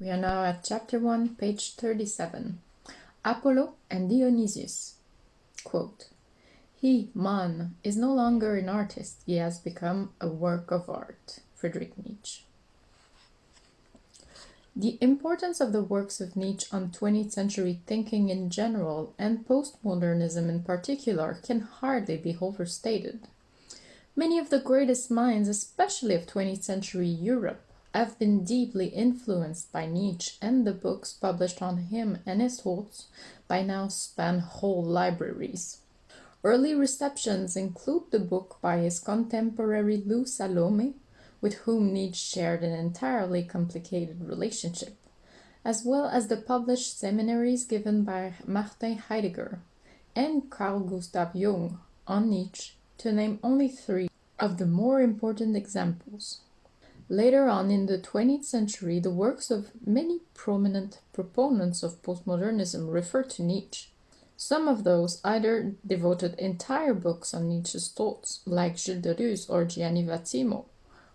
We are now at chapter 1, page 37. Apollo and Dionysius. Quote, he, man, is no longer an artist, he has become a work of art. Friedrich Nietzsche. The importance of the works of Nietzsche on 20th century thinking in general and postmodernism in particular can hardly be overstated. Many of the greatest minds, especially of 20th century Europe, have been deeply influenced by Nietzsche and the books published on him and his thoughts by now span whole libraries. Early receptions include the book by his contemporary Lou Salome, with whom Nietzsche shared an entirely complicated relationship, as well as the published seminaries given by Martin Heidegger and Carl Gustav Jung on Nietzsche, to name only three of the more important examples. Later on in the 20th century, the works of many prominent proponents of postmodernism refer to Nietzsche. Some of those either devoted entire books on Nietzsche's thoughts, like Gilles Deleuze or Gianni Vattimo,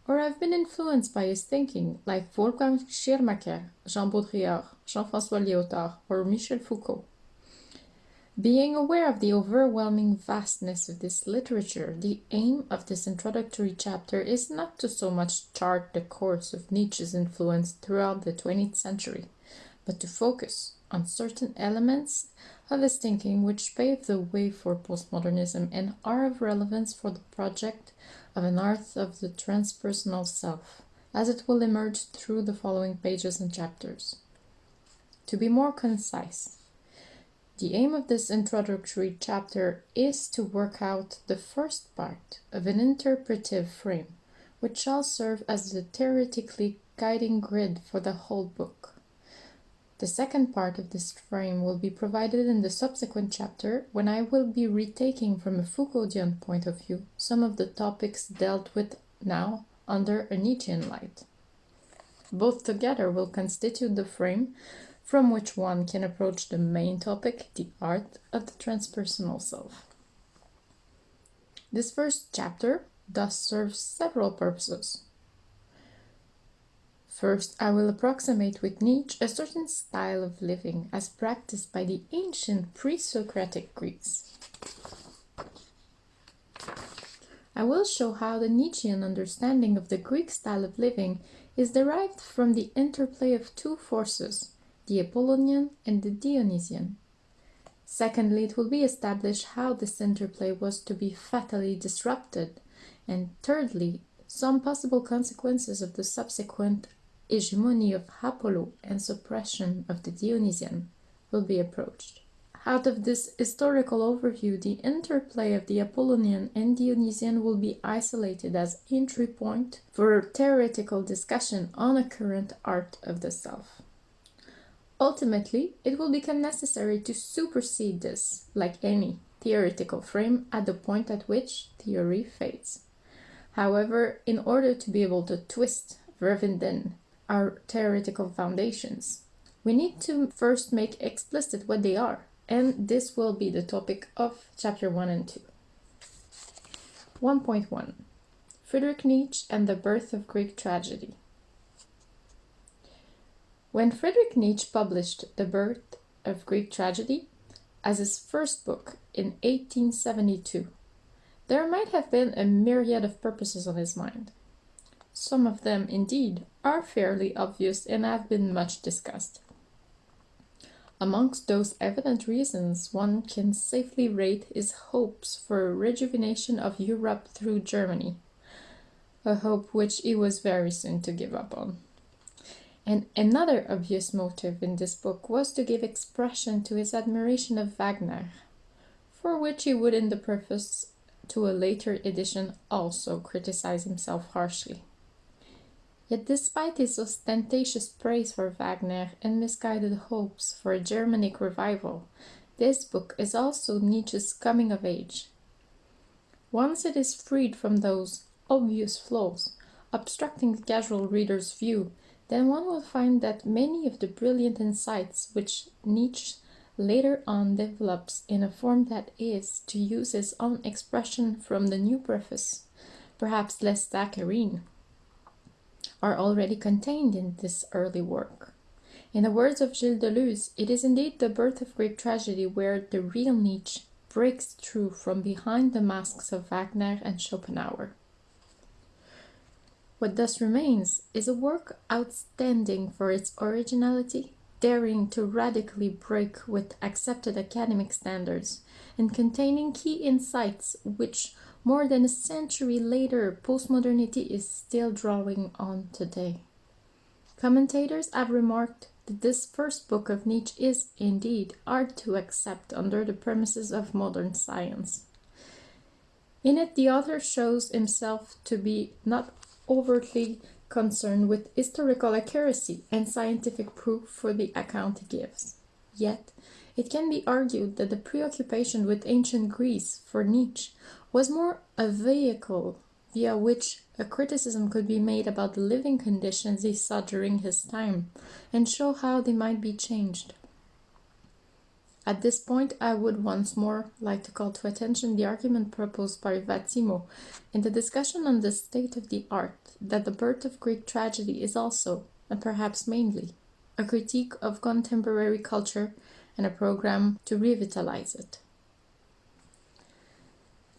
or have been influenced by his thinking, like Wolfgang Schirmacher, Jean Baudrillard, Jean-François Lyotard, or Michel Foucault. Being aware of the overwhelming vastness of this literature, the aim of this introductory chapter is not to so much chart the course of Nietzsche's influence throughout the 20th century, but to focus on certain elements of his thinking which pave the way for postmodernism and are of relevance for the project of an art of the transpersonal self, as it will emerge through the following pages and chapters. To be more concise, the aim of this introductory chapter is to work out the first part of an interpretive frame, which shall serve as the theoretically guiding grid for the whole book. The second part of this frame will be provided in the subsequent chapter when I will be retaking from a Foucauldian point of view some of the topics dealt with now under a Nietzschean light. Both together will constitute the frame from which one can approach the main topic, the art of the transpersonal self. This first chapter thus serves several purposes. First, I will approximate with Nietzsche a certain style of living as practiced by the ancient pre-Socratic Greeks. I will show how the Nietzschean understanding of the Greek style of living is derived from the interplay of two forces, the Apollonian and the Dionysian. Secondly, it will be established how this interplay was to be fatally disrupted, and thirdly, some possible consequences of the subsequent hegemony of Apollo and suppression of the Dionysian will be approached. Out of this historical overview, the interplay of the Apollonian and Dionysian will be isolated as entry point for theoretical discussion on a current art of the self. Ultimately, it will become necessary to supersede this, like any theoretical frame, at the point at which theory fades. However, in order to be able to twist verwinden our theoretical foundations, we need to first make explicit what they are, and this will be the topic of chapter 1 and 2. 1.1 Friedrich Nietzsche and the birth of Greek tragedy. When Friedrich Nietzsche published The Birth of Greek Tragedy as his first book in 1872, there might have been a myriad of purposes on his mind. Some of them, indeed, are fairly obvious and have been much discussed. Amongst those evident reasons, one can safely rate his hopes for a rejuvenation of Europe through Germany, a hope which he was very soon to give up on. And another obvious motive in this book was to give expression to his admiration of Wagner, for which he would in the preface to a later edition also criticize himself harshly. Yet despite his ostentatious praise for Wagner and misguided hopes for a Germanic revival, this book is also Nietzsche's coming of age. Once it is freed from those obvious flaws, obstructing the casual reader's view then one will find that many of the brilliant insights which Nietzsche later on develops in a form that is, to use his own expression from the new preface, perhaps less saccharine, are already contained in this early work. In the words of Gilles Deleuze, it is indeed the birth of Greek tragedy where the real Nietzsche breaks through from behind the masks of Wagner and Schopenhauer. What thus remains is a work outstanding for its originality, daring to radically break with accepted academic standards, and containing key insights which, more than a century later, postmodernity is still drawing on today. Commentators have remarked that this first book of Nietzsche is, indeed, hard to accept under the premises of modern science. In it, the author shows himself to be not overtly concerned with historical accuracy and scientific proof for the account he gives. Yet, it can be argued that the preoccupation with ancient Greece for Nietzsche was more a vehicle via which a criticism could be made about the living conditions he saw during his time and show how they might be changed. At this point, I would once more like to call to attention the argument proposed by Vattimo in the discussion on the state of the art that the birth of Greek tragedy is also, and perhaps mainly, a critique of contemporary culture and a program to revitalize it.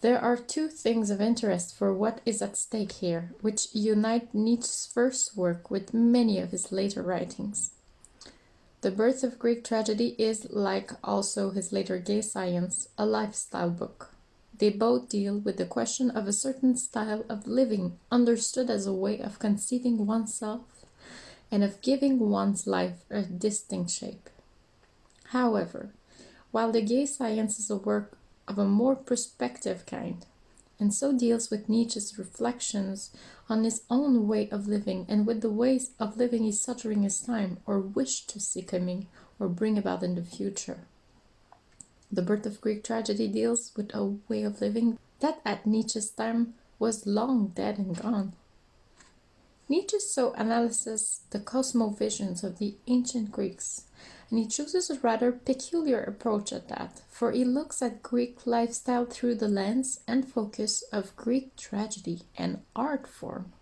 There are two things of interest for what is at stake here, which unite Nietzsche's first work with many of his later writings. The Birth of Greek Tragedy is, like also his later Gay Science, a lifestyle book. They both deal with the question of a certain style of living understood as a way of conceiving oneself and of giving one's life a distinct shape. However, while the Gay Science is a work of a more prospective kind, and so deals with Nietzsche's reflections on his own way of living and with the ways of living he saw during his time or wished to see coming or bring about in the future. The birth of Greek tragedy deals with a way of living that at Nietzsche's time was long dead and gone. Nietzsche so analyzes the cosmovisions of the ancient Greeks and he chooses a rather peculiar approach at that, for he looks at Greek lifestyle through the lens and focus of Greek tragedy and art form.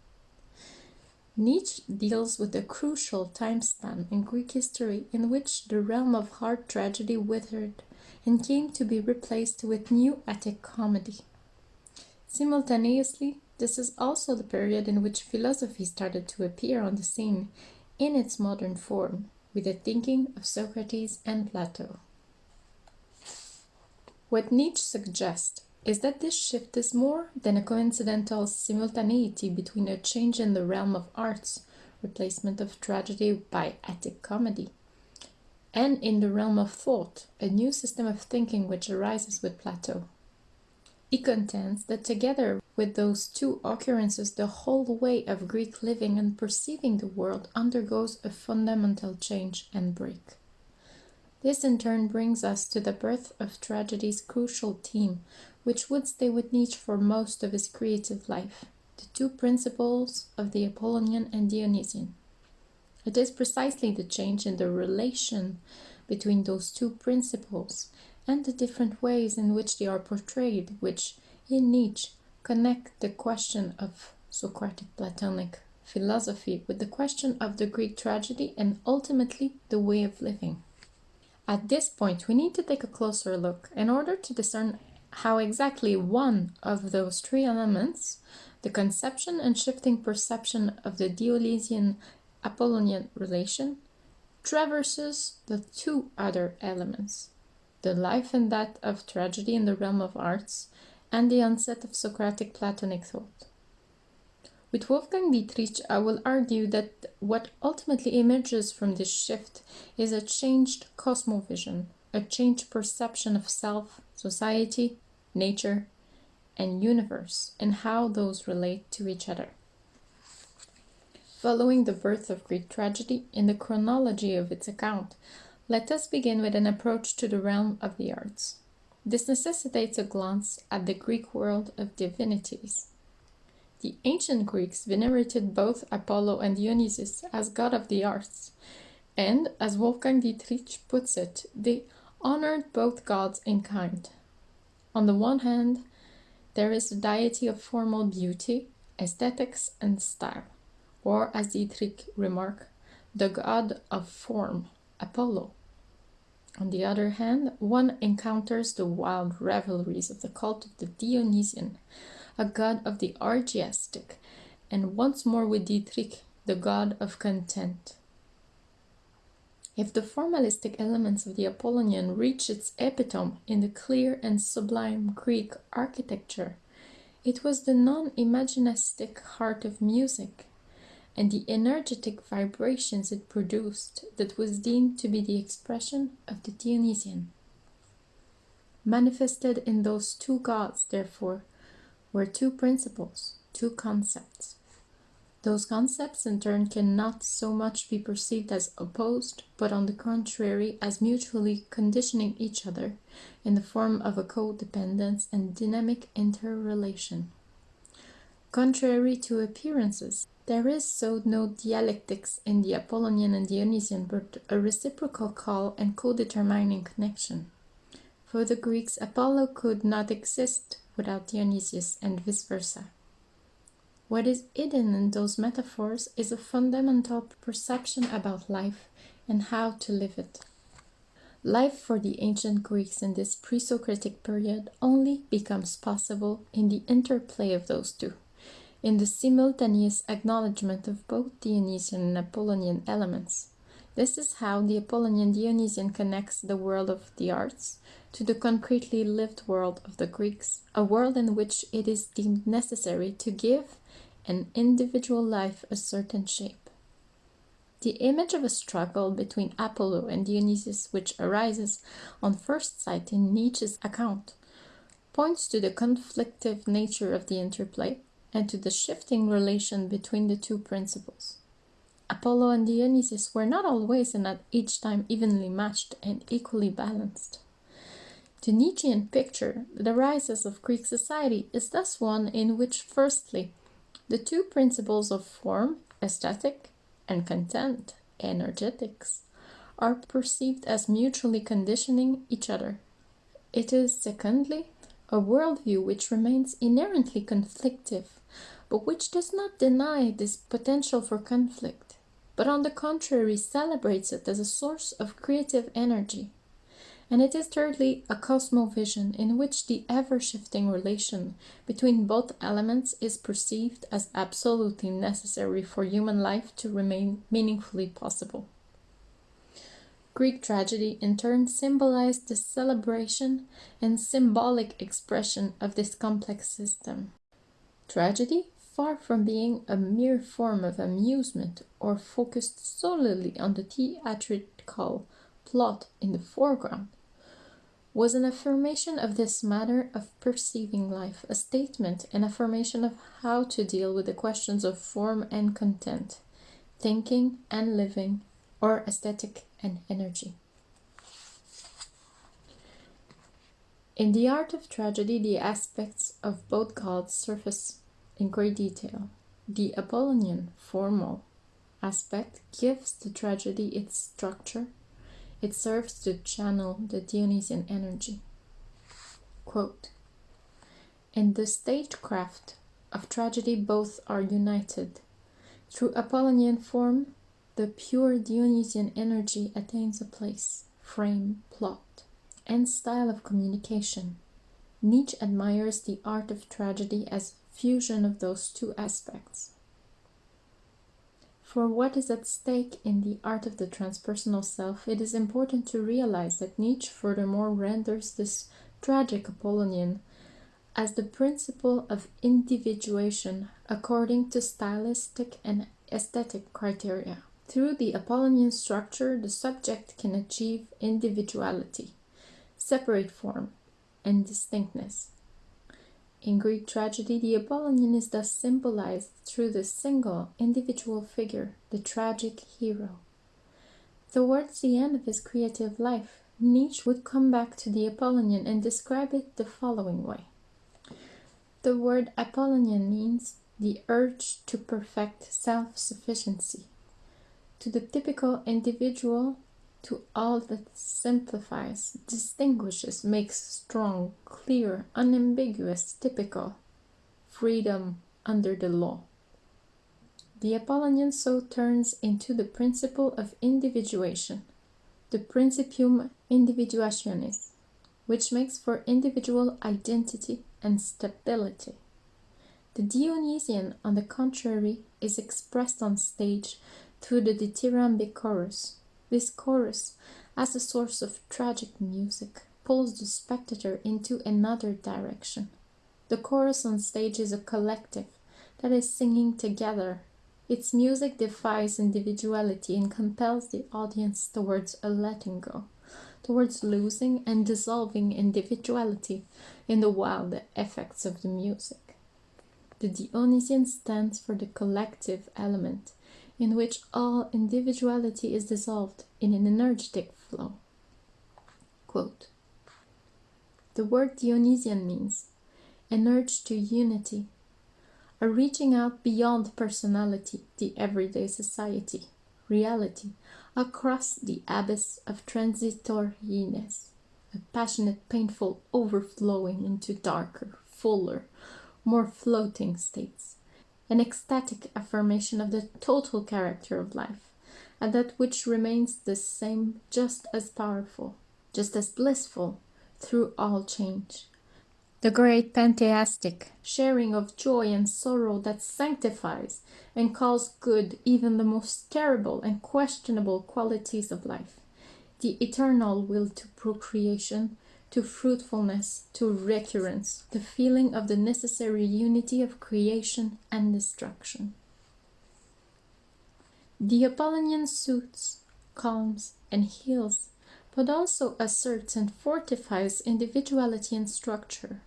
Nietzsche deals with a crucial time span in Greek history in which the realm of hard tragedy withered and came to be replaced with new Attic comedy. Simultaneously, this is also the period in which philosophy started to appear on the scene in its modern form, with the thinking of Socrates and Plato. What Nietzsche suggests is that this shift is more than a coincidental simultaneity between a change in the realm of arts, replacement of tragedy by Attic comedy, and in the realm of thought, a new system of thinking which arises with Plato. He contends that together with those two occurrences, the whole way of Greek living and perceiving the world undergoes a fundamental change and break. This in turn brings us to the birth of tragedy's crucial theme, which would stay with Nietzsche for most of his creative life the two principles of the Apollonian and Dionysian. It is precisely the change in the relation between those two principles and the different ways in which they are portrayed, which, in Nietzsche, connect the question of Socratic Platonic philosophy with the question of the Greek tragedy and ultimately the way of living. At this point, we need to take a closer look in order to discern how exactly one of those three elements, the conception and shifting perception of the Dionysian Apollonian relation, traverses the two other elements the life and death of tragedy in the realm of arts, and the onset of Socratic Platonic thought. With Wolfgang Dietrich, I will argue that what ultimately emerges from this shift is a changed cosmovision, a changed perception of self, society, nature, and universe, and how those relate to each other. Following the birth of Greek tragedy in the chronology of its account, let us begin with an approach to the realm of the arts. This necessitates a glance at the Greek world of divinities. The ancient Greeks venerated both Apollo and Dionysus as god of the arts, and, as Wolfgang Dietrich puts it, they honored both gods in kind. On the one hand, there is the deity of formal beauty, aesthetics, and style, or, as Dietrich remarked, the god of form, Apollo. On the other hand, one encounters the wild revelries of the cult of the Dionysian, a god of the orgiastic, and once more with Dietrich, the god of content. If the formalistic elements of the Apollonian reach its epitome in the clear and sublime Greek architecture, it was the non imagistic heart of music and the energetic vibrations it produced that was deemed to be the expression of the Dionysian. Manifested in those two gods, therefore, were two principles, two concepts. Those concepts in turn cannot so much be perceived as opposed, but on the contrary as mutually conditioning each other in the form of a codependence and dynamic interrelation. Contrary to appearances, there is so no dialectics in the Apollonian and Dionysian, but a reciprocal call and co-determining connection. For the Greeks, Apollo could not exist without Dionysius and vice versa. What is hidden in those metaphors is a fundamental perception about life and how to live it. Life for the ancient Greeks in this pre Socratic period only becomes possible in the interplay of those two, in the simultaneous acknowledgement of both Dionysian and Apollonian elements. This is how the Apollonian Dionysian connects the world of the arts to the concretely lived world of the Greeks, a world in which it is deemed necessary to give an individual life a certain shape. The image of a struggle between Apollo and Dionysus, which arises on first sight in Nietzsche's account, points to the conflictive nature of the interplay and to the shifting relation between the two principles. Apollo and Dionysus were not always and at each time evenly matched and equally balanced. The Nietzschean picture, the rises of Greek society, is thus one in which, firstly, the two principles of form, aesthetic, and content, energetics, are perceived as mutually conditioning each other. It is, secondly, a worldview which remains inherently conflictive, but which does not deny this potential for conflict, but on the contrary celebrates it as a source of creative energy. And it is thirdly a cosmovision in which the ever shifting relation between both elements is perceived as absolutely necessary for human life to remain meaningfully possible. Greek tragedy in turn symbolized the celebration and symbolic expression of this complex system. Tragedy, far from being a mere form of amusement or focused solely on the theatrical plot in the foreground, was an affirmation of this manner of perceiving life, a statement and affirmation of how to deal with the questions of form and content, thinking and living, or aesthetic and energy. In the art of tragedy, the aspects of both gods surface in great detail. The Apollonian, formal aspect gives the tragedy its structure it serves to channel the Dionysian energy. Quote, In the stagecraft of tragedy, both are united. Through Apollonian form, the pure Dionysian energy attains a place, frame, plot, and style of communication. Nietzsche admires the art of tragedy as fusion of those two aspects. For what is at stake in the art of the transpersonal self, it is important to realize that Nietzsche furthermore renders this tragic Apollonian as the principle of individuation according to stylistic and aesthetic criteria. Through the Apollonian structure, the subject can achieve individuality, separate form, and distinctness. In Greek tragedy, the Apollonian is thus symbolized through the single, individual figure, the tragic hero. Towards the end of his creative life, Nietzsche would come back to the Apollonian and describe it the following way. The word Apollonian means the urge to perfect self sufficiency. To the typical individual, to all that simplifies, distinguishes, makes strong, clear, unambiguous, typical freedom under the law. The Apollonian so turns into the principle of individuation, the principium individuationis, which makes for individual identity and stability. The Dionysian, on the contrary, is expressed on stage through the dithyrambic chorus. This chorus, as a source of tragic music, pulls the spectator into another direction. The chorus on stage is a collective that is singing together. Its music defies individuality and compels the audience towards a letting go, towards losing and dissolving individuality in the wild effects of the music. The Dionysian stands for the collective element, in which all individuality is dissolved in an energetic flow. Quote, the word Dionysian means an urge to unity, a reaching out beyond personality, the everyday society, reality, across the abyss of transitoriness, a passionate, painful overflowing into darker, fuller, more floating states, an ecstatic affirmation of the total character of life, and that which remains the same, just as powerful, just as blissful through all change. The great pantheistic sharing of joy and sorrow that sanctifies and calls good even the most terrible and questionable qualities of life. The eternal will to procreation, to fruitfulness, to recurrence, the feeling of the necessary unity of creation and destruction. The Apollonian soothes, calms, and heals, but also asserts and fortifies individuality and structure,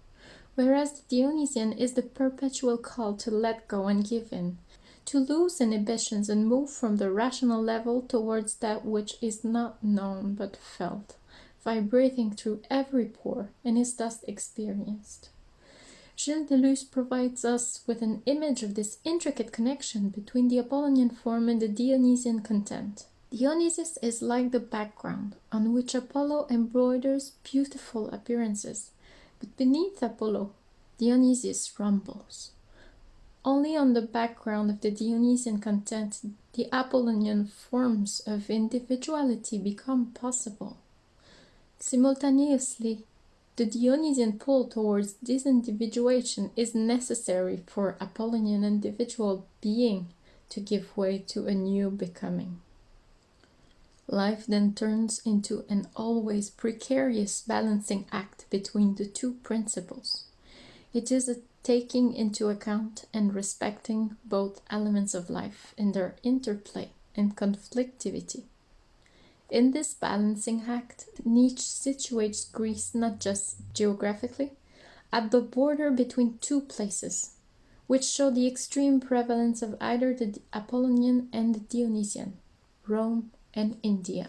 whereas the Dionysian is the perpetual call to let go and give in, to lose inhibitions and move from the rational level towards that which is not known but felt vibrating through every pore and is thus experienced. Gilles Deleuze provides us with an image of this intricate connection between the Apollonian form and the Dionysian content. Dionysus is like the background on which Apollo embroiders beautiful appearances, but beneath Apollo, Dionysus rumbles. Only on the background of the Dionysian content the Apollonian forms of individuality become possible. Simultaneously, the Dionysian pull towards disindividuation is necessary for Apollonian individual being to give way to a new becoming. Life then turns into an always precarious balancing act between the two principles. It is a taking into account and respecting both elements of life in their interplay and conflictivity. In this balancing act, Nietzsche situates Greece not just geographically, at the border between two places, which show the extreme prevalence of either the Apollonian and the Dionysian, Rome and India.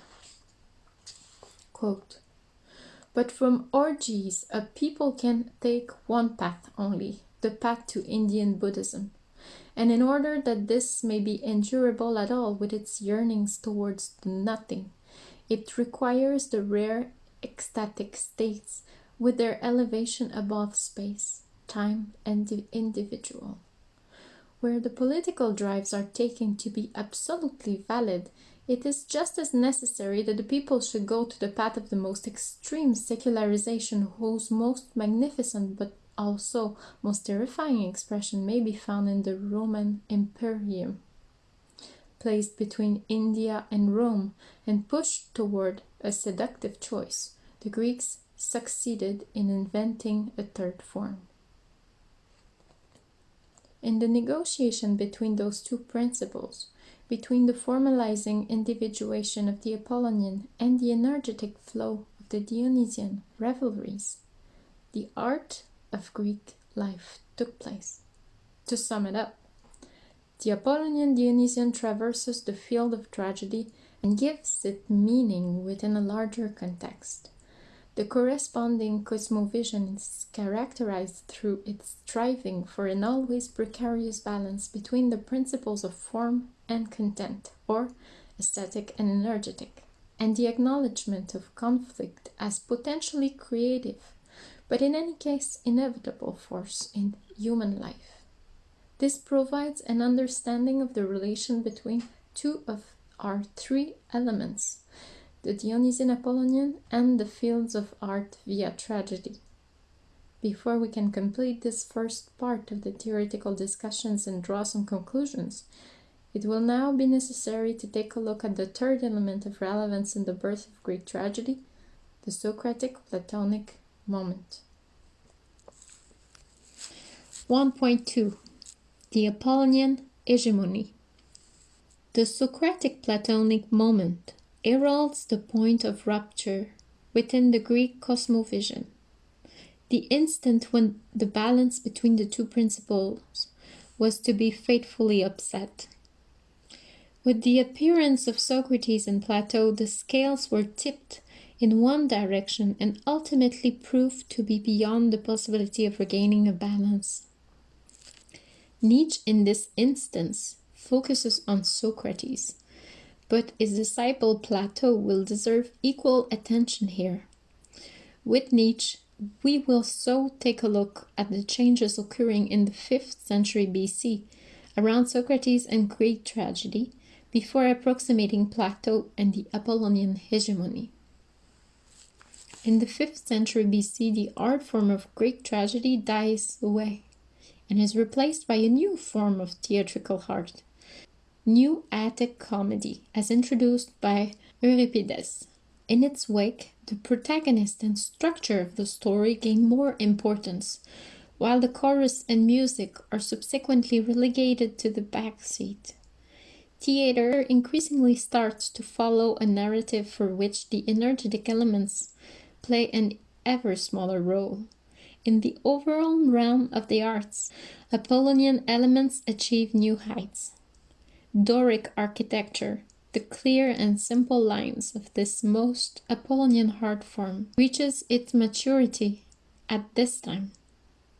Quote, but from orgies, a people can take one path only, the path to Indian Buddhism. And in order that this may be endurable at all with its yearnings towards nothing, it requires the rare ecstatic states with their elevation above space, time, and the individual. Where the political drives are taken to be absolutely valid, it is just as necessary that the people should go to the path of the most extreme secularization whose most magnificent but also most terrifying expression may be found in the Roman Imperium placed between India and Rome and pushed toward a seductive choice, the Greeks succeeded in inventing a third form. In the negotiation between those two principles, between the formalizing individuation of the Apollonian and the energetic flow of the Dionysian revelries, the art of Greek life took place. To sum it up, the Apollonian Dionysian traverses the field of tragedy and gives it meaning within a larger context. The corresponding cosmovision is characterized through its striving for an always precarious balance between the principles of form and content, or aesthetic and energetic, and the acknowledgement of conflict as potentially creative, but in any case inevitable force in human life. This provides an understanding of the relation between two of our three elements, the Dionysian Apollonian and the fields of art via tragedy. Before we can complete this first part of the theoretical discussions and draw some conclusions, it will now be necessary to take a look at the third element of relevance in the birth of Greek tragedy, the Socratic Platonic moment. 1.2 The Apollonian Hegemony The Socratic Platonic moment heralds the point of rupture within the Greek cosmovision, the instant when the balance between the two principles was to be fatefully upset. With the appearance of Socrates and Plato, the scales were tipped in one direction and ultimately proved to be beyond the possibility of regaining a balance. Nietzsche, in this instance, focuses on Socrates, but his disciple Plato will deserve equal attention here. With Nietzsche, we will so take a look at the changes occurring in the 5th century BC around Socrates and Greek tragedy, before approximating Plato and the Apollonian hegemony. In the 5th century BC, the art form of Greek tragedy dies away and is replaced by a new form of theatrical art, New Attic comedy, as introduced by Euripides. In its wake, the protagonist and structure of the story gain more importance, while the chorus and music are subsequently relegated to the back seat. Theater increasingly starts to follow a narrative for which the energetic elements play an ever smaller role. In the overall realm of the arts, Apollonian elements achieve new heights. Doric architecture, the clear and simple lines of this most Apollonian art form, reaches its maturity at this time.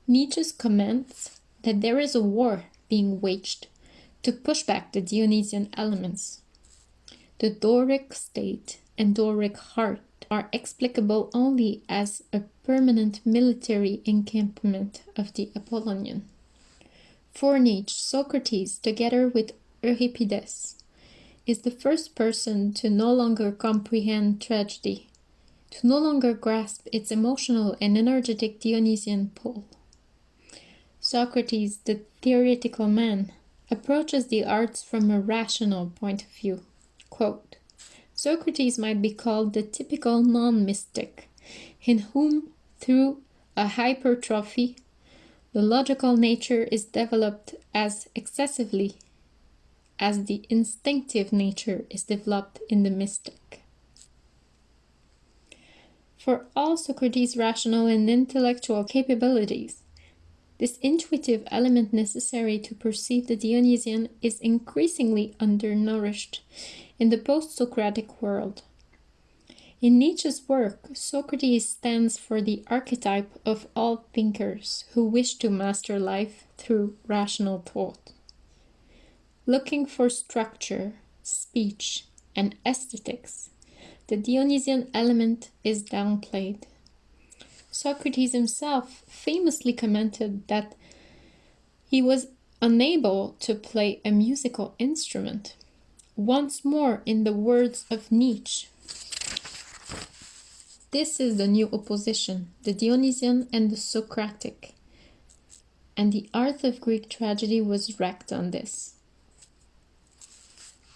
Nietzsche comments that there is a war being waged to push back the Dionysian elements. The Doric state and Doric heart are explicable only as a permanent military encampment of the Apollonian. For Nietzsche, Socrates, together with Euripides, is the first person to no longer comprehend tragedy, to no longer grasp its emotional and energetic Dionysian pull. Socrates, the theoretical man, approaches the arts from a rational point of view. Quote, Socrates might be called the typical non-mystic, in whom, through a hypertrophy, the logical nature is developed as excessively as the instinctive nature is developed in the mystic. For all Socrates' rational and intellectual capabilities, this intuitive element necessary to perceive the Dionysian is increasingly undernourished in the post-Socratic world. In Nietzsche's work, Socrates stands for the archetype of all thinkers who wish to master life through rational thought. Looking for structure, speech, and aesthetics, the Dionysian element is downplayed. Socrates himself famously commented that he was unable to play a musical instrument. Once more, in the words of Nietzsche, this is the new opposition, the Dionysian and the Socratic. And the art of Greek tragedy was wrecked on this.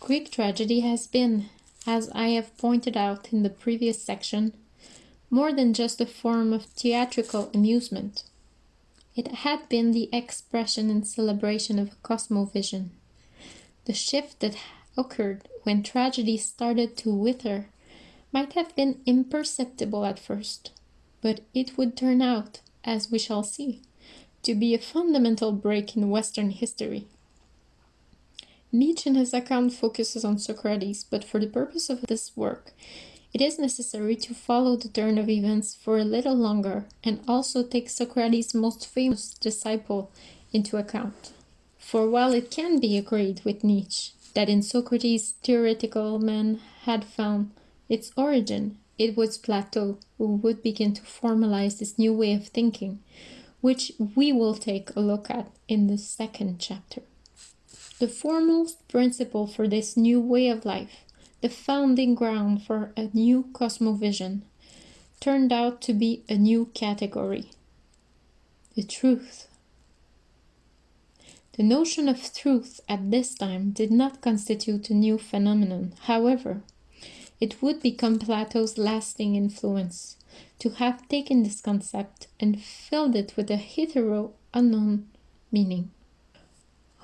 Greek tragedy has been, as I have pointed out in the previous section, more than just a form of theatrical amusement. It had been the expression and celebration of a cosmovision. The shift that occurred when tragedy started to wither might have been imperceptible at first, but it would turn out, as we shall see, to be a fundamental break in Western history. Nietzsche in his account focuses on Socrates, but for the purpose of this work, it is necessary to follow the turn of events for a little longer and also take Socrates' most famous disciple into account. For while it can be agreed with Nietzsche that in Socrates theoretical man had found its origin, it was Plato who would begin to formalize this new way of thinking, which we will take a look at in the second chapter. The foremost principle for this new way of life, the founding ground for a new cosmovision, turned out to be a new category the truth. The notion of truth at this time did not constitute a new phenomenon. However, it would become Plato's lasting influence to have taken this concept and filled it with a hitherto unknown meaning.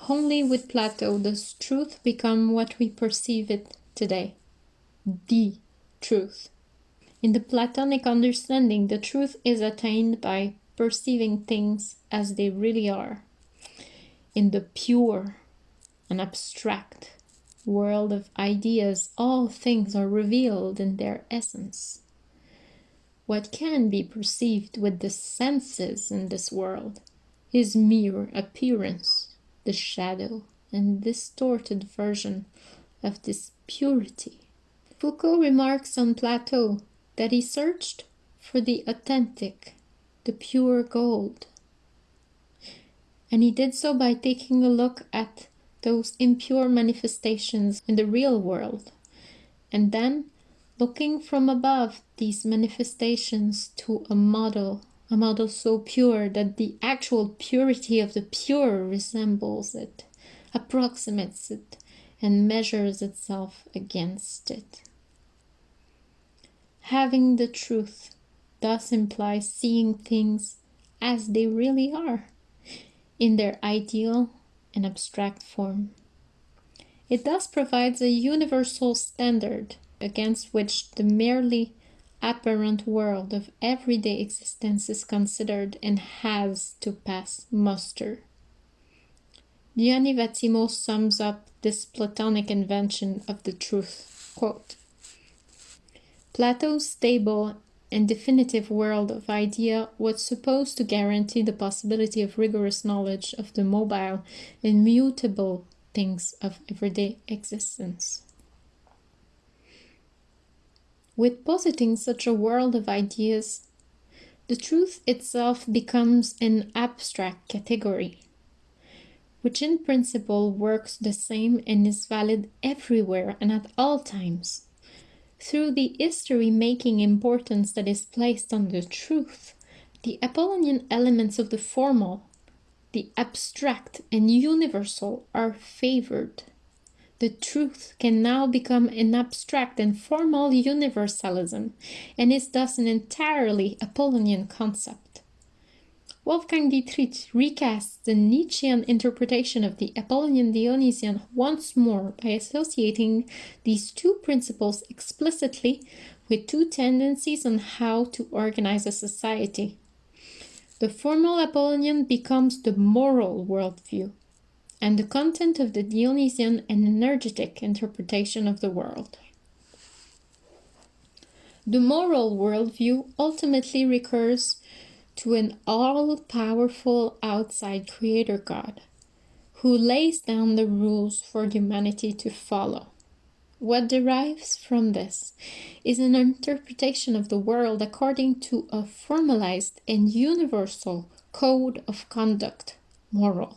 Only with Plato does truth become what we perceive it today the truth. In the Platonic understanding, the truth is attained by perceiving things as they really are. In the pure and abstract world of ideas, all things are revealed in their essence. What can be perceived with the senses in this world is mere appearance, the shadow and distorted version of this purity. Foucault remarks on Plato that he searched for the authentic, the pure gold. And he did so by taking a look at those impure manifestations in the real world, and then looking from above these manifestations to a model, a model so pure that the actual purity of the pure resembles it, approximates it, and measures itself against it. Having the truth thus implies seeing things as they really are, in their ideal and abstract form. It thus provides a universal standard against which the merely apparent world of everyday existence is considered and has to pass muster. Gianni Vattimo sums up this Platonic invention of the truth. Quote, Plato's stable and definitive world of idea was supposed to guarantee the possibility of rigorous knowledge of the mobile and mutable things of everyday existence. With positing such a world of ideas, the truth itself becomes an abstract category, which in principle works the same and is valid everywhere and at all times. Through the history-making importance that is placed on the truth, the Apollonian elements of the formal, the abstract and universal are favored the truth can now become an abstract and formal universalism, and is thus an entirely Apollonian concept. Wolfgang Dietrich recasts the Nietzschean interpretation of the Apollonian Dionysian once more by associating these two principles explicitly with two tendencies on how to organize a society. The formal Apollonian becomes the moral worldview, and the content of the Dionysian an energetic interpretation of the world. The moral worldview ultimately recurs to an all-powerful outside creator god, who lays down the rules for humanity to follow. What derives from this is an interpretation of the world according to a formalized and universal code of conduct, moral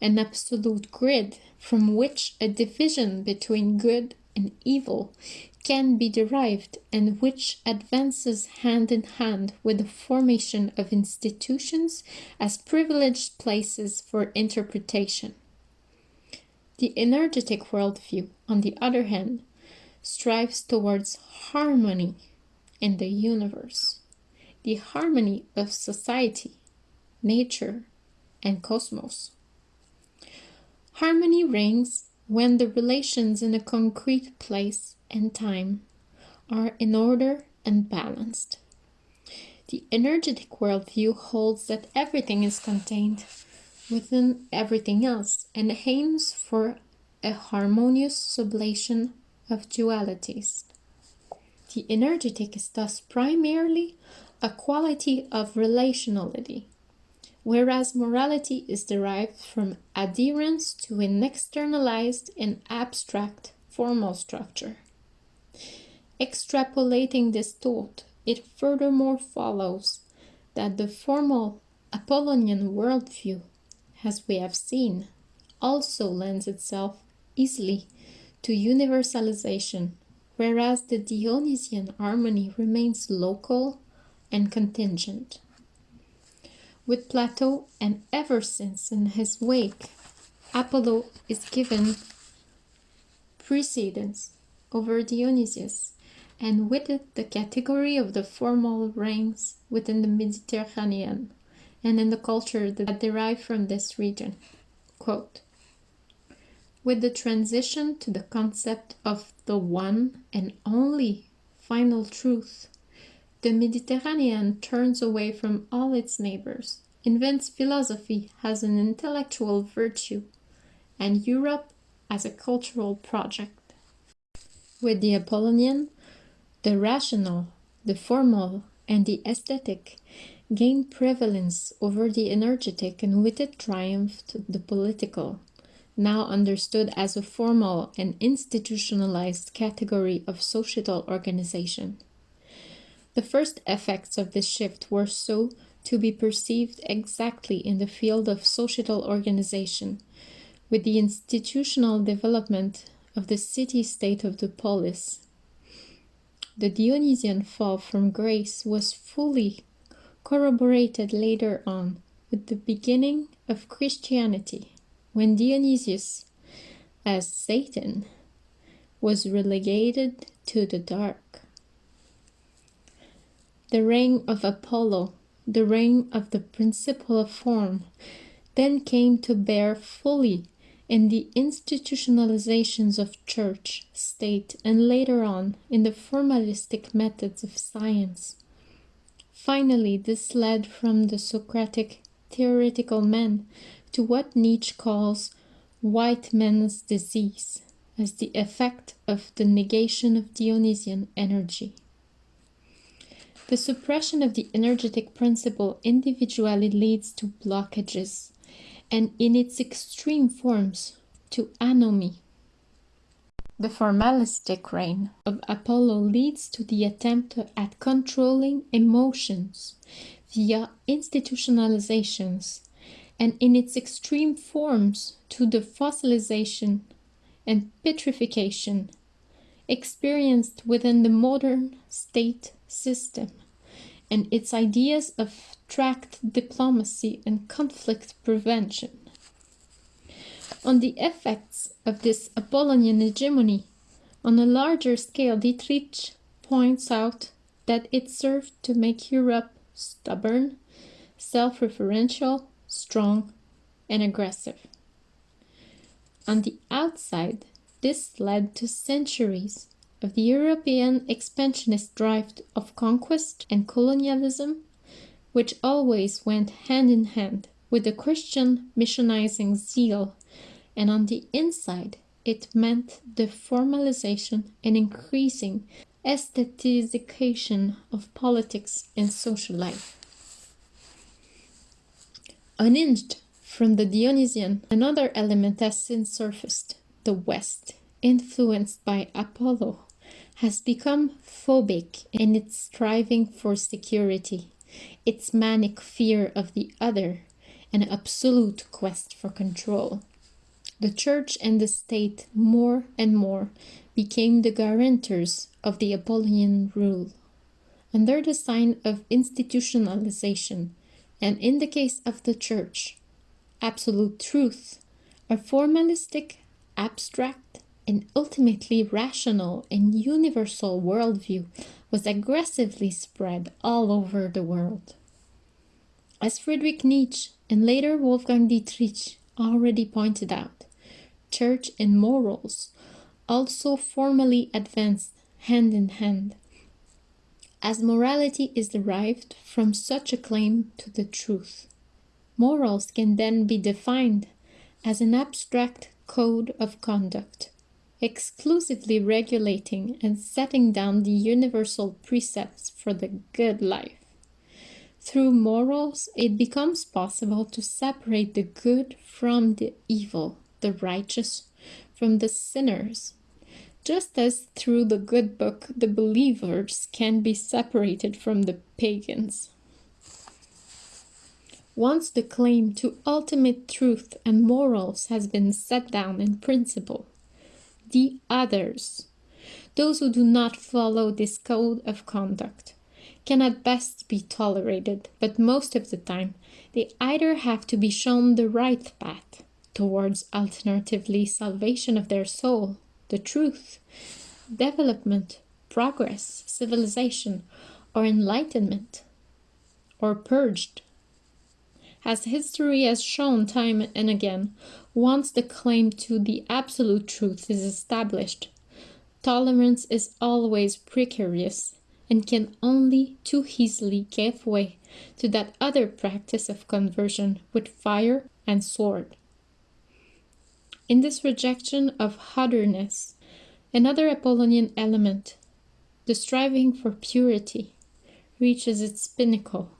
an absolute grid from which a division between good and evil can be derived and which advances hand in hand with the formation of institutions as privileged places for interpretation. The energetic worldview, on the other hand, strives towards harmony in the universe, the harmony of society, nature, and cosmos. Harmony reigns when the relations in a concrete place and time are in order and balanced. The energetic worldview holds that everything is contained within everything else and aims for a harmonious sublation of dualities. The energetic is thus primarily a quality of relationality, whereas morality is derived from adherence to an externalized and abstract formal structure. Extrapolating this thought, it furthermore follows that the formal Apollonian worldview, as we have seen, also lends itself easily to universalization, whereas the Dionysian harmony remains local and contingent. With Plato and ever since in his wake, Apollo is given precedence over Dionysius, and with it the category of the formal ranks within the Mediterranean and in the culture that derive from this region. Quote, with the transition to the concept of the one and only final truth, the Mediterranean turns away from all its neighbors, invents philosophy as an intellectual virtue, and Europe as a cultural project. With the Apollonian, the rational, the formal, and the aesthetic gained prevalence over the energetic and with it triumphed the political, now understood as a formal and institutionalized category of societal organization. The first effects of this shift were so to be perceived exactly in the field of societal organization, with the institutional development of the city-state of the polis. The Dionysian fall from grace was fully corroborated later on with the beginning of Christianity, when Dionysus, as Satan, was relegated to the dark. The reign of Apollo, the reign of the principle of form, then came to bear fully in the institutionalizations of church, state, and later on in the formalistic methods of science. Finally, this led from the Socratic theoretical man to what Nietzsche calls white man's disease as the effect of the negation of Dionysian energy. The suppression of the energetic principle individually leads to blockages, and in its extreme forms, to anomy. The formalistic reign of Apollo leads to the attempt at controlling emotions via institutionalizations and in its extreme forms to the fossilization and petrification experienced within the modern state system and its ideas of track diplomacy and conflict prevention. On the effects of this Apollonian hegemony on a larger scale, Dietrich points out that it served to make Europe stubborn, self-referential, strong, and aggressive. On the outside, this led to centuries of the European expansionist drive of conquest and colonialism, which always went hand in hand with the Christian missionizing zeal, and on the inside, it meant the formalization and increasing aesthetization of politics and social life. Unhinged from the Dionysian, another element has since surfaced, the West, influenced by Apollo, has become phobic in its striving for security, its manic fear of the other, and absolute quest for control. The church and the state more and more became the guarantors of the Apollonian rule. Under the sign of institutionalization, and in the case of the Church, absolute truth, a formalistic, abstract, and ultimately rational and universal worldview was aggressively spread all over the world. As Friedrich Nietzsche and later Wolfgang Dietrich already pointed out, church and morals also formally advanced hand in hand as morality is derived from such a claim to the truth. Morals can then be defined as an abstract code of conduct, exclusively regulating and setting down the universal precepts for the good life. Through morals, it becomes possible to separate the good from the evil, the righteous from the sinners, just as through the good book the believers can be separated from the pagans. once the claim to ultimate truth and morals has been set down in principle, the others, those who do not follow this code of conduct, can at best be tolerated, but most of the time they either have to be shown the right path towards alternatively salvation of their soul, the truth, development, progress, civilization, or enlightenment, or purged. As history has shown time and again, once the claim to the absolute truth is established, tolerance is always precarious and can only too easily give way to that other practice of conversion with fire and sword. In this rejection of otherness, another Apollonian element, the striving for purity, reaches its pinnacle.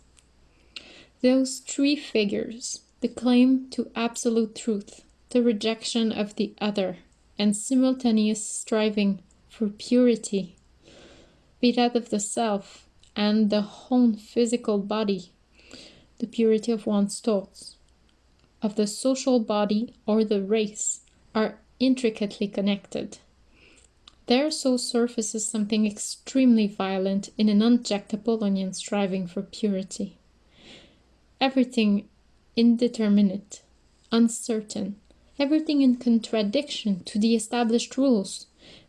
Those three figures, the claim to absolute truth, the rejection of the other, and simultaneous striving for purity, be that of the self and the whole physical body, the purity of one's thoughts, of the social body or the race, are intricately connected. There so surfaces something extremely violent in an unchecked Apollonian striving for purity. Everything indeterminate, uncertain, everything in contradiction to the established rules,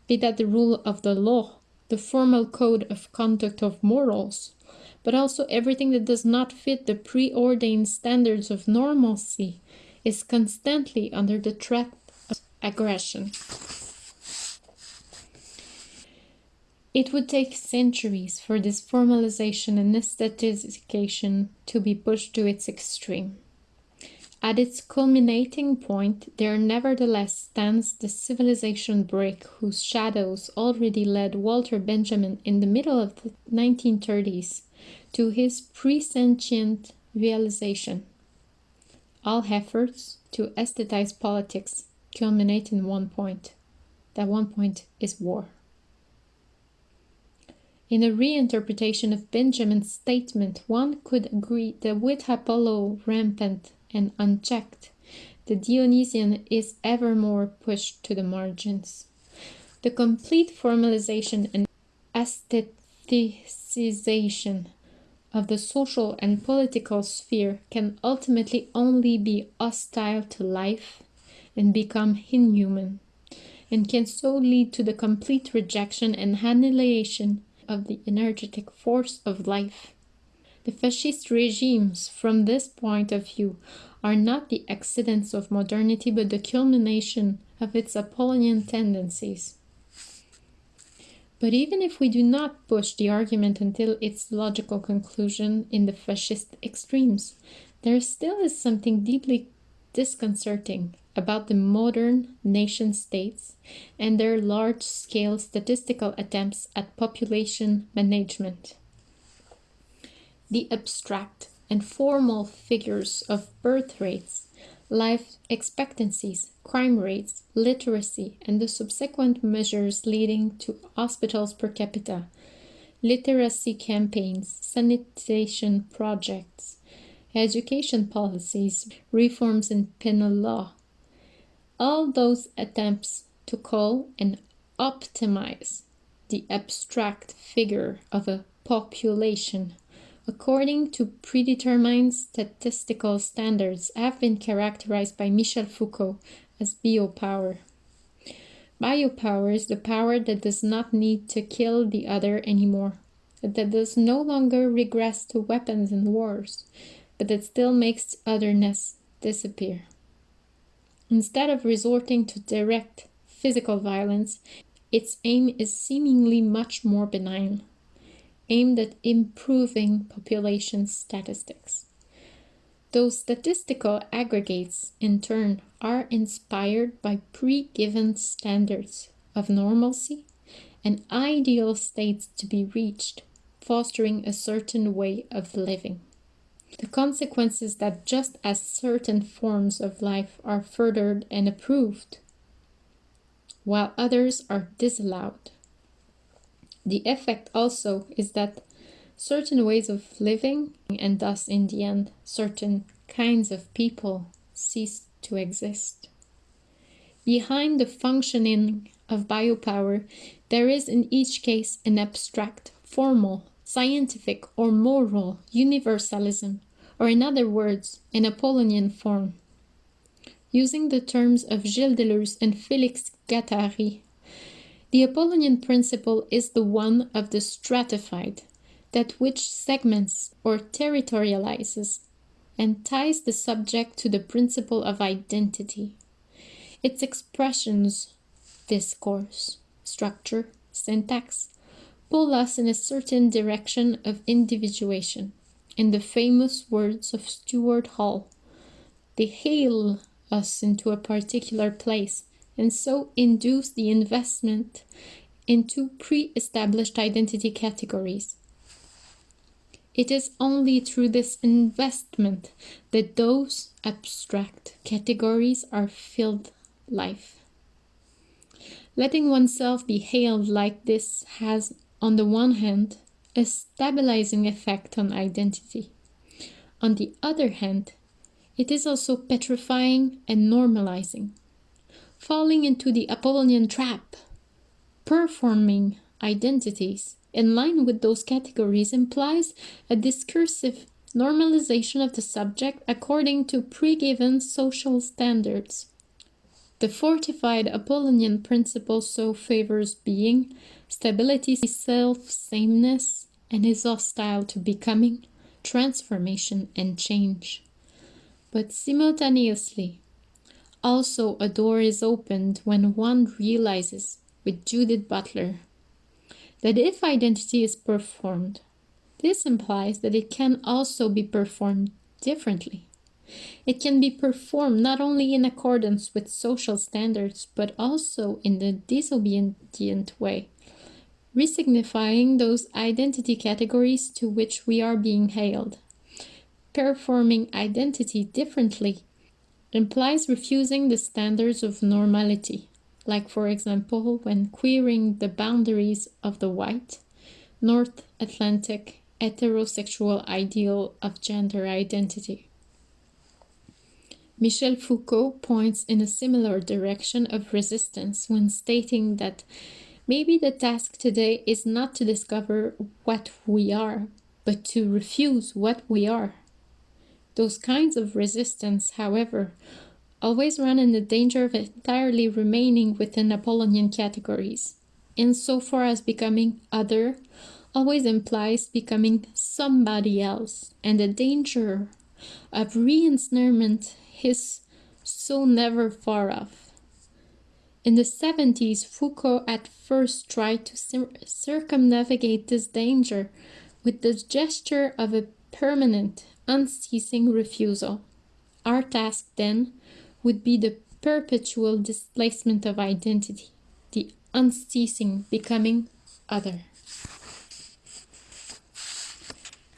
be that the rule of the law, the formal code of conduct of morals, but also everything that does not fit the preordained standards of normalcy, is constantly under the threat of aggression. It would take centuries for this formalization and aestheticification to be pushed to its extreme. At its culminating point, there nevertheless stands the civilization break whose shadows already led Walter Benjamin in the middle of the 1930s to his presentient realization. All efforts to aesthetize politics culminate in one point. That one point is war. In a reinterpretation of Benjamin's statement, one could agree that with Apollo rampant and unchecked, the Dionysian is ever more pushed to the margins. The complete formalization and aestheticization of the social and political sphere can ultimately only be hostile to life and become inhuman, and can so lead to the complete rejection and annihilation of the energetic force of life. The fascist regimes, from this point of view, are not the accidents of modernity but the culmination of its Apollonian tendencies. But even if we do not push the argument until its logical conclusion in the fascist extremes, there still is something deeply disconcerting about the modern nation states and their large scale statistical attempts at population management. The abstract and formal figures of birth rates, life expectancies, crime rates, literacy, and the subsequent measures leading to hospitals per capita, literacy campaigns, sanitation projects, education policies, reforms in penal law, all those attempts to call and optimize the abstract figure of a population according to predetermined statistical standards have been characterized by Michel Foucault as biopower. Biopower is the power that does not need to kill the other anymore, that does no longer regress to weapons and wars, but that still makes otherness disappear. Instead of resorting to direct physical violence, its aim is seemingly much more benign, aimed at improving population statistics. Those statistical aggregates, in turn, are inspired by pre-given standards of normalcy and ideal states to be reached, fostering a certain way of living. The consequence is that just as certain forms of life are furthered and approved, while others are disallowed, the effect also is that certain ways of living, and thus in the end certain kinds of people cease to exist. Behind the functioning of biopower, there is in each case an abstract, formal, scientific, or moral universalism, or in other words, an Apollonian form. Using the terms of Gilles Deleuze and Félix Guattari, the Apollonian principle is the one of the stratified, that which segments or territorializes and ties the subject to the principle of identity. Its expressions, discourse, structure, syntax, pull us in a certain direction of individuation. In the famous words of Stuart Hall, they hail us into a particular place and so induce the investment into pre established identity categories. It is only through this investment that those abstract categories are filled life. Letting oneself be hailed like this has, on the one hand, a stabilizing effect on identity. On the other hand, it is also petrifying and normalizing. Falling into the Apollonian trap, performing identities in line with those categories implies a discursive normalization of the subject according to pre-given social standards. The fortified Apollonian principle so favors being, stability, self-sameness, and is hostile to becoming, transformation, and change. But simultaneously, also a door is opened when one realizes, with Judith Butler, that if identity is performed, this implies that it can also be performed differently. It can be performed not only in accordance with social standards, but also in the disobedient way, resignifying those identity categories to which we are being hailed. Performing identity differently implies refusing the standards of normality, like, for example, when queering the boundaries of the white, North Atlantic heterosexual ideal of gender identity. Michel Foucault points in a similar direction of resistance when stating that maybe the task today is not to discover what we are, but to refuse what we are. Those kinds of resistance, however, always run in the danger of entirely remaining within Apollonian categories, insofar as becoming other always implies becoming somebody else, and the danger of re-ensnarement is so never far off. In the 70s, Foucault at first tried to cir circumnavigate this danger with the gesture of a permanent, unceasing refusal. Our task then would be the perpetual displacement of identity, the unceasing becoming other.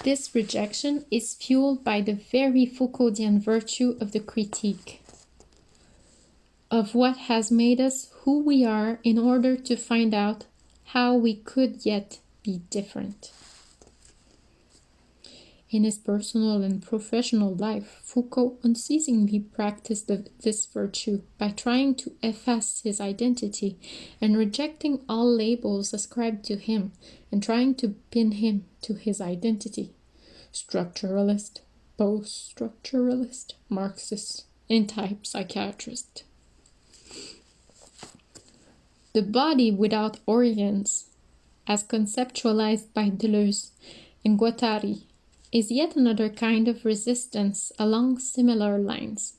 This rejection is fueled by the very Foucauldian virtue of the critique, of what has made us who we are in order to find out how we could yet be different. In his personal and professional life, Foucault unceasingly practiced this virtue by trying to efface his identity and rejecting all labels ascribed to him and trying to pin him to his identity. Structuralist, post-structuralist, Marxist, anti-psychiatrist. The body without organs, as conceptualized by Deleuze and Guattari, is yet another kind of resistance along similar lines,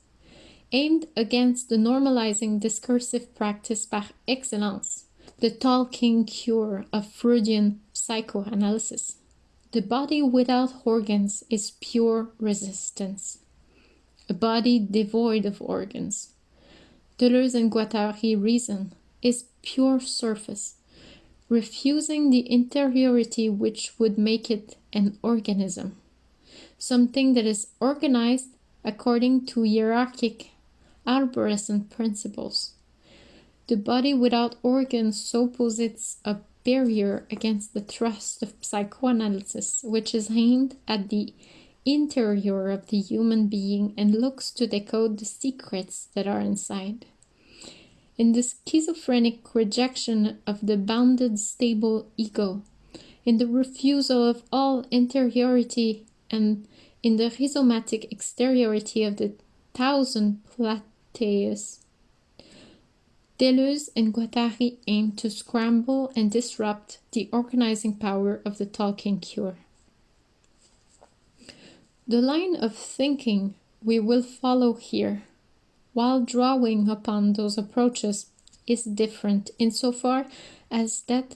aimed against the normalizing discursive practice par excellence, the talking cure of Freudian psychoanalysis. The body without organs is pure resistance. A body devoid of organs. Deleuze and Guattari reason is pure surface, refusing the interiority which would make it an organism something that is organized according to hierarchic arborescent principles. The body without organs so posits a barrier against the thrust of psychoanalysis, which is aimed at the interior of the human being and looks to decode the secrets that are inside. In the schizophrenic rejection of the bounded stable ego, in the refusal of all interiority and in the rhizomatic exteriority of the thousand Plateaus. Deleuze and Guattari aim to scramble and disrupt the organizing power of the talking cure. The line of thinking we will follow here, while drawing upon those approaches, is different insofar as that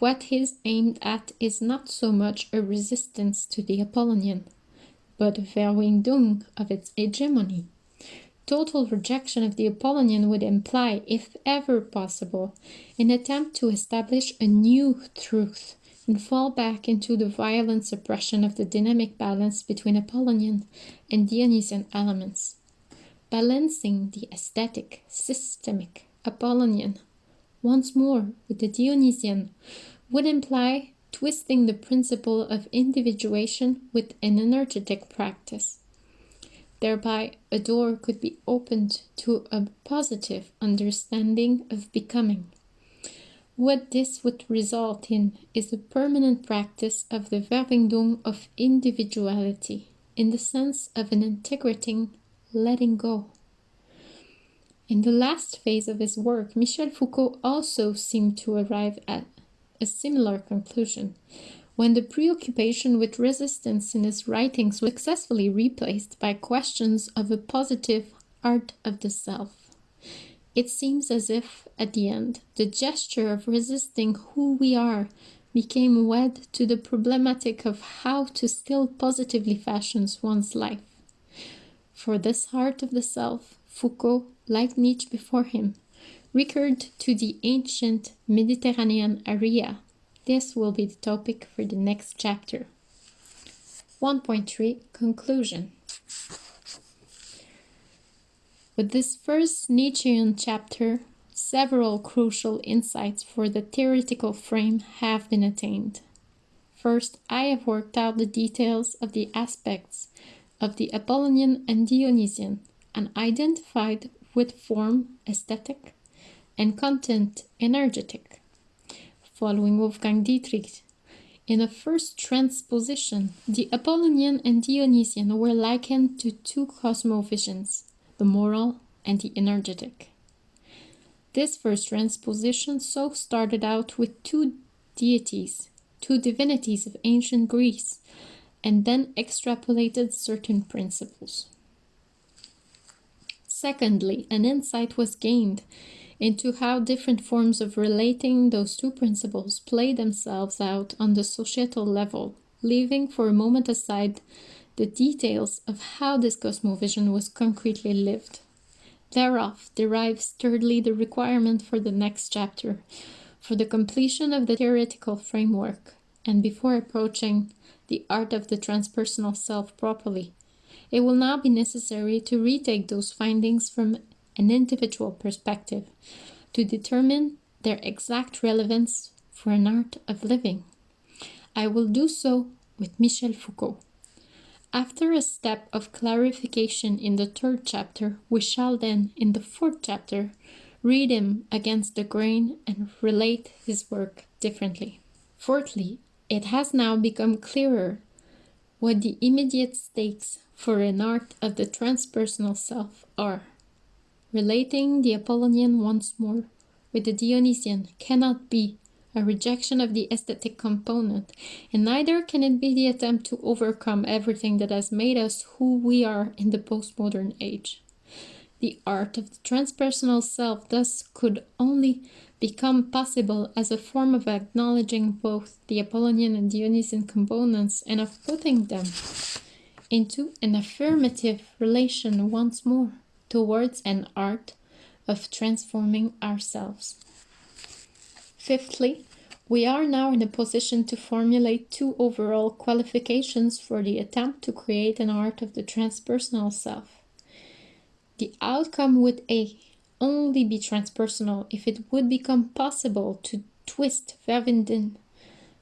what is aimed at is not so much a resistance to the Apollonian, but a Verwindung of its hegemony. Total rejection of the Apollonian would imply, if ever possible, an attempt to establish a new truth and fall back into the violent suppression of the dynamic balance between Apollonian and Dionysian elements. Balancing the aesthetic, systemic, Apollonian once more with the Dionysian would imply twisting the principle of individuation with an energetic practice. Thereby, a door could be opened to a positive understanding of becoming. What this would result in is a permanent practice of the Verwindung of individuality, in the sense of an integrating letting go. In the last phase of his work, Michel Foucault also seemed to arrive at a similar conclusion, when the preoccupation with resistance in his writings was successfully replaced by questions of a positive art of the self. It seems as if, at the end, the gesture of resisting who we are became wed to the problematic of how to still positively fashion one's life. For this art of the self, Foucault like Nietzsche before him, recurred to the ancient Mediterranean area. This will be the topic for the next chapter. 1.3 Conclusion With this first Nietzschean chapter, several crucial insights for the theoretical frame have been attained. First, I have worked out the details of the aspects of the Apollonian and Dionysian and identified with form aesthetic and content energetic. Following Wolfgang Dietrich, in a first transposition, the Apollonian and Dionysian were likened to two cosmovisions, the moral and the energetic. This first transposition so started out with two deities, two divinities of ancient Greece, and then extrapolated certain principles. Secondly, an insight was gained into how different forms of relating those two principles play themselves out on the societal level, leaving for a moment aside the details of how this cosmovision was concretely lived. Thereof derives thirdly the requirement for the next chapter, for the completion of the theoretical framework, and before approaching the art of the transpersonal self properly, it will now be necessary to retake those findings from an individual perspective to determine their exact relevance for an art of living. I will do so with Michel Foucault. After a step of clarification in the third chapter, we shall then, in the fourth chapter, read him against the grain and relate his work differently. Fourthly, it has now become clearer what the immediate stakes for an art of the transpersonal self are. Relating the Apollonian once more with the Dionysian cannot be a rejection of the aesthetic component, and neither can it be the attempt to overcome everything that has made us who we are in the postmodern age. The art of the transpersonal self thus could only become possible as a form of acknowledging both the Apollonian and Dionysian components and of putting them into an affirmative relation once more towards an art of transforming ourselves. Fifthly, we are now in a position to formulate two overall qualifications for the attempt to create an art of the transpersonal self. The outcome would A. only be transpersonal if it would become possible to twist Verwinden,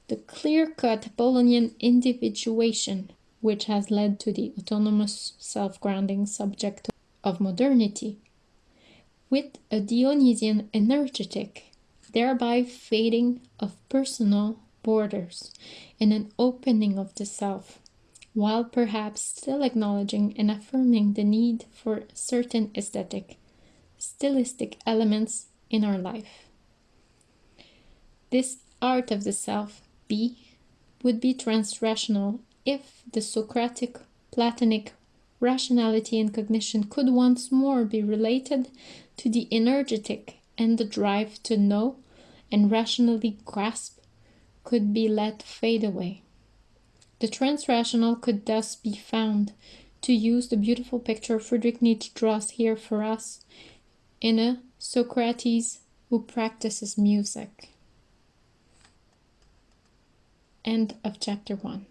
the clear cut Apollonian individuation which has led to the autonomous self grounding subject of modernity, with a Dionysian energetic, thereby fading of personal borders and an opening of the self, while perhaps still acknowledging and affirming the need for certain aesthetic, stylistic elements in our life. This art of the self, B, would be transrational if the Socratic Platonic rationality and cognition could once more be related to the energetic and the drive to know and rationally grasp could be let fade away. The transrational could thus be found, to use the beautiful picture Friedrich Nietzsche draws here for us, in a Socrates who practices music. End of chapter 1.